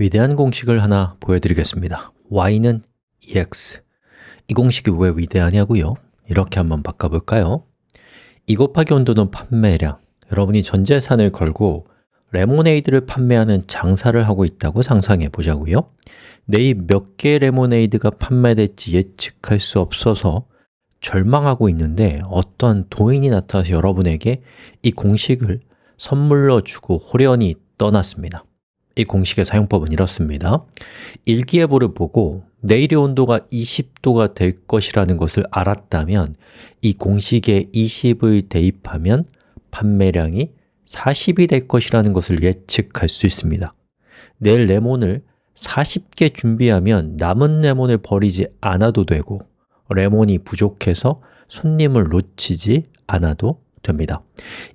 위대한 공식을 하나 보여드리겠습니다. Y는 ex 이 공식이 왜 위대하냐고요? 이렇게 한번 바꿔볼까요? 2 곱하기 온도는 판매량. 여러분이 전 재산을 걸고 레모네이드를 판매하는 장사를 하고 있다고 상상해 보자고요. 내일 몇 개의 레모네이드가 판매될지 예측할 수 없어서 절망하고 있는데 어떤 도인이 나타나서 여러분에게 이 공식을 선물로 주고 호련히 떠났습니다 이 공식의 사용법은 이렇습니다. 일기예보를 보고 내일의 온도가 20도가 될 것이라는 것을 알았다면 이 공식에 20을 대입하면 판매량이 40이 될 것이라는 것을 예측할 수 있습니다. 내일 레몬을 40개 준비하면 남은 레몬을 버리지 않아도 되고 레몬이 부족해서 손님을 놓치지 않아도 됩니다.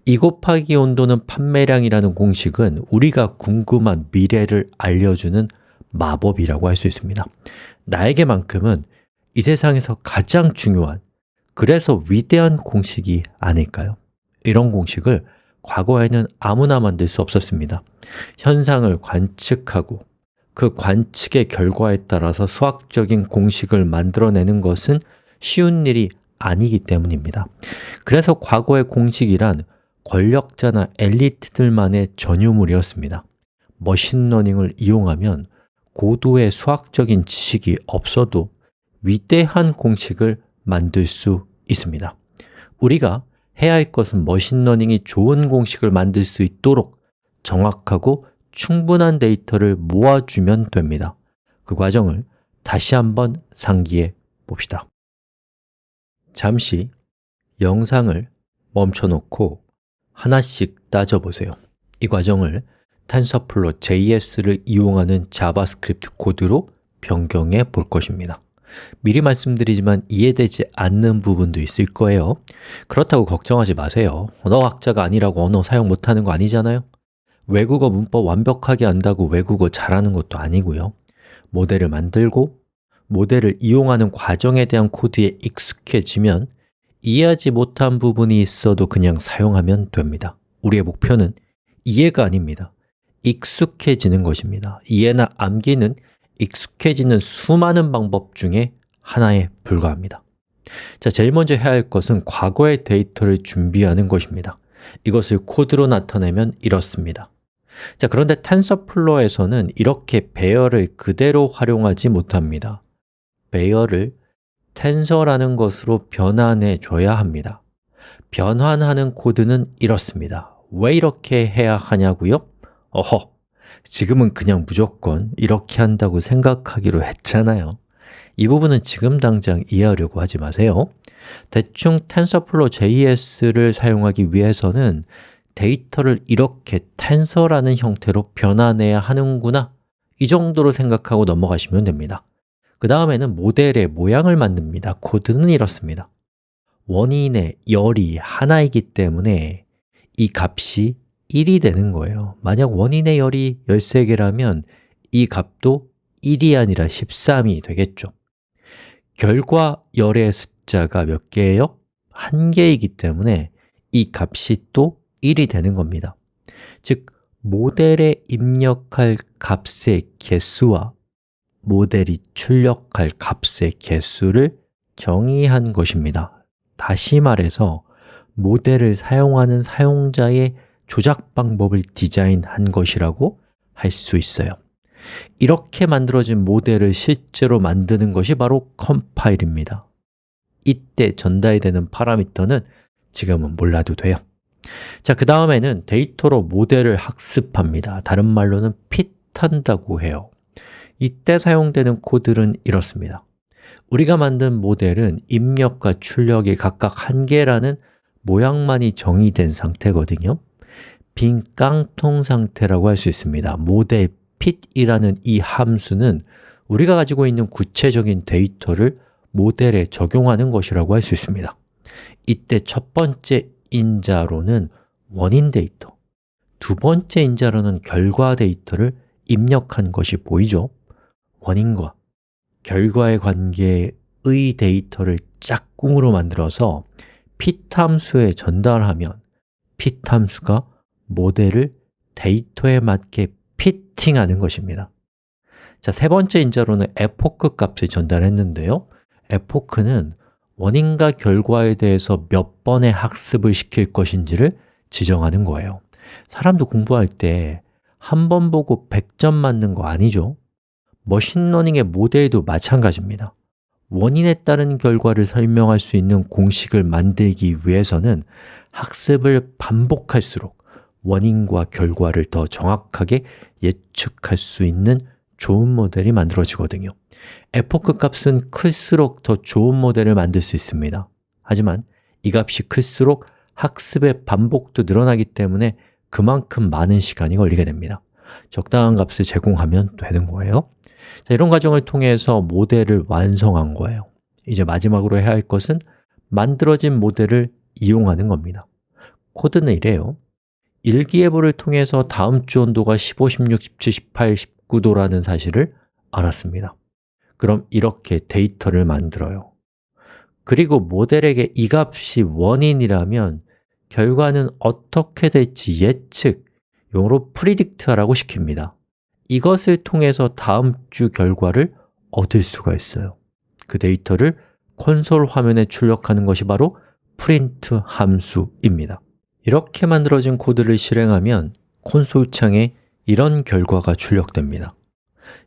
2 곱하기 온도는 판매량이라는 공식은 우리가 궁금한 미래를 알려주는 마법이라고 할 수 있습니다. 나에게만큼은 이 세상에서 가장 중요한 그래서 위대한 공식이 아닐까요? 이런 공식을 과거에는 아무나 만들 수 없었습니다. 현상을 관측하고 그 관측의 결과에 따라서 수학적인 공식을 만들어내는 것은 쉬운 일이 아니기 때문입니다 그래서 과거의 공식이란 권력자나 엘리트들만의 전유물이었습니다. machine learning을 이용하면 고도의 수학적인 지식이 없어도 위대한 공식을 만들 수 있습니다. 우리가 해야 할 것은 machine learning이 좋은 공식을 만들 수 있도록 정확하고 충분한 데이터를 모아주면 됩니다. 그 과정을 다시 한번 상기해 봅시다. 잠시 영상을 멈춰놓고 하나씩 따져보세요. 이 과정을 TensorFlow JS를 이용하는 JavaScript 코드로 변경해 볼 것입니다. 미리 말씀드리지만 이해되지 않는 부분도 있을 거예요. 그렇다고 걱정하지 마세요. 언어학자가 아니라고 언어 사용 못하는 거 아니잖아요. 외국어 문법 완벽하게 안다고 외국어 잘하는 것도 아니고요. 모델을 만들고 모델을 이용하는 과정에 대한 코드에 익숙해지면 이해하지 못한 부분이 있어도 그냥 사용하면 됩니다. 우리의 목표는 이해가 아닙니다. 익숙해지는 것입니다. 이해나 암기는 익숙해지는 수많은 방법 중에 하나에 불과합니다. 자, 제일 먼저 해야 할 것은 과거의 데이터를 준비하는 것입니다. 이것을 코드로 나타내면 이렇습니다. 자, 그런데 TensorFlow에서는 이렇게 배열을 그대로 활용하지 못합니다. 배열을 텐서라는 것으로 변환해 줘야 합니다. 변환하는 코드는 이렇습니다. 왜 이렇게 해야 하냐고요? 어허, 지금은 그냥 무조건 이렇게 한다고 생각하기로 했잖아요. 이 부분은 지금 당장 이해하려고 하지 마세요. 대충 TensorFlow JS를 사용하기 위해서는 데이터를 이렇게 텐서라는 형태로 변환해야 하는구나. 이 정도로 생각하고 넘어가시면 됩니다 그 다음에는 모델의 모양을 만듭니다. 코드는 이렇습니다. 원인의 열이 하나이기 때문에 이 값이 1이 되는 거예요. 만약 원인의 열이 13개라면 이 값도 1이 아니라 13이 되겠죠. 결과 열의 숫자가 몇 개예요? 한 개이기 때문에 이 값이 또 1이 되는 겁니다. 즉, 모델에 입력할 값의 개수와 모델이 출력할 값의 개수를 정의한 것입니다. 다시 말해서 모델을 사용하는 사용자의 조작 방법을 디자인한 것이라고 할 수 있어요. 이렇게 만들어진 모델을 실제로 만드는 것이 바로 컴파일입니다. 이때 전달되는 파라미터는 지금은 몰라도 돼요. 자, 그 다음에는 데이터로 모델을 학습합니다. 다른 말로는 fit한다고 해요 이때 사용되는 코드는 이렇습니다. 우리가 만든 모델은 입력과 출력이 각각 한 개라는 모양만이 정의된 상태거든요. 빈 깡통 상태라고 할 수 있습니다. model fit이라는 이 함수는 우리가 가지고 있는 구체적인 데이터를 모델에 적용하는 것이라고 할 수 있습니다. 이때 첫 번째 인자로는 원인 데이터 두 번째 인자로는 결과 데이터를 입력한 것이 보이죠? 원인과 결과의 관계의 데이터를 짝꿍으로 만들어서 함수에 전달하면 함수가 모델을 데이터에 맞게 fitting하는 것입니다. 자, 세 번째 인자로는 epoch 값을 전달했는데요. epoch는 원인과 결과에 대해서 몇 번의 학습을 시킬 것인지를 지정하는 거예요. 사람도 공부할 때 한 번 보고 100점 맞는 거 아니죠? machine learning의 모델도 마찬가지입니다. 원인에 따른 결과를 설명할 수 있는 공식을 만들기 위해서는 학습을 반복할수록 원인과 결과를 더 정확하게 예측할 수 있는 좋은 모델이 만들어지거든요. 에포크 값은 클수록 더 좋은 모델을 만들 수 있습니다. 하지만 이 값이 클수록 학습의 반복도 늘어나기 때문에 그만큼 많은 시간이 걸리게 됩니다. 적당한 값을 제공하면 되는 거예요 자, 이런 과정을 통해서 모델을 완성한 거예요. 이제 마지막으로 해야 할 것은 만들어진 모델을 이용하는 겁니다. 코드는 이래요. 일기예보를 통해서 다음 주 온도가 15, 16, 17, 18, 19도라는 사실을 알았습니다. 그럼 이렇게 데이터를 만들어요. 그리고 모델에게 이 값이 원인이라면 결과는 어떻게 될지 예측, 용어로 predict라고 시킵니다 이것을 통해서 다음 주 결과를 얻을 수가 있어요. 그 데이터를 콘솔 화면에 출력하는 것이 바로 print 함수입니다. 이렇게 만들어진 코드를 실행하면 콘솔 창에 이런 결과가 출력됩니다.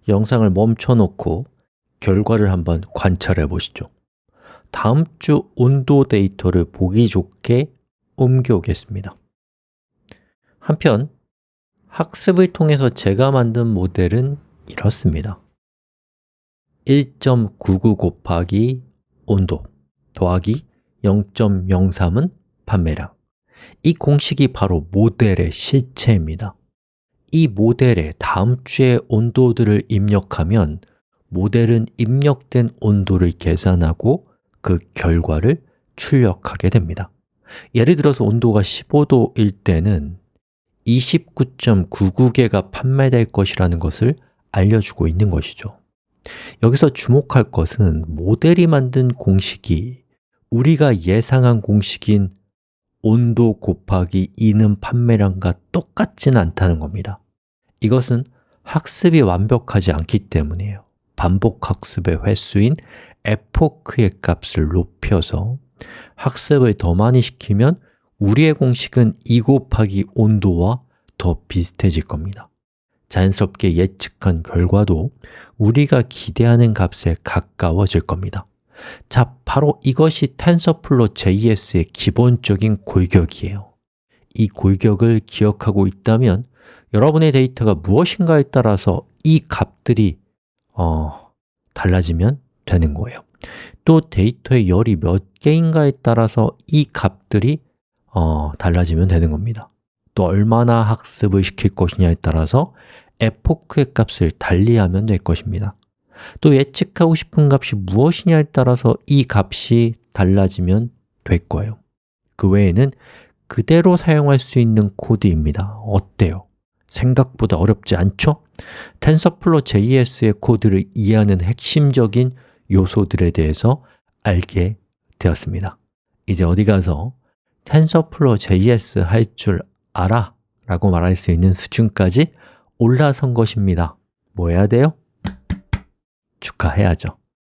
영상을 멈춰 놓고 결과를 한번 관찰해 보시죠. 다음 주 온도 데이터를 보기 좋게 옮겨오겠습니다. 한편 학습을 통해서 제가 만든 모델은 이렇습니다. 1.99 곱하기 온도 더하기 0.03은 판매량. 이 공식이 바로 모델의 실체입니다. 이 모델에 다음 주의 온도들을 입력하면 모델은 입력된 온도를 계산하고 그 결과를 출력하게 됩니다. 예를 들어서 온도가 15도일 때는 29.99개가 판매될 것이라는 것을 알려주고 있는 것이죠. 여기서 주목할 것은 모델이 만든 공식이 우리가 예상한 공식인 온도 곱하기 2는 판매량과 똑같지는 않다는 겁니다. 이것은 학습이 완벽하지 않기 때문이에요. 반복 학습의 횟수인 에포크의 값을 높여서 학습을 더 많이 시키면 우리의 공식은 2 곱하기 온도와 더 비슷해질 겁니다. 자연스럽게 예측한 결과도 우리가 기대하는 값에 가까워질 겁니다. 자, 바로 이것이 TensorFlow JS의 기본적인 골격이에요. 이 골격을 기억하고 있다면 여러분의 데이터가 무엇인가에 따라서 이 값들이 어, 달라지면 되는 거예요. 또 데이터의 열이 몇 개인가에 따라서 이 값들이 어, 달라지면 되는 겁니다. 또 얼마나 학습을 시킬 것이냐에 따라서 에포크의 값을 달리하면 될 것입니다. 또 예측하고 싶은 값이 무엇이냐에 따라서 이 값이 달라지면 될 거예요. 그 외에는 그대로 사용할 수 있는 코드입니다. 어때요? 생각보다 어렵지 않죠? TensorFlow JS의 코드를 이해하는 핵심적인 요소들에 대해서 알게 되었습니다. 이제 어디 가서 TensorFlow JS 할 줄 알아? 라고 말할 수 있는 수준까지 올라선 것입니다 뭐 해야 돼요? 축하해야죠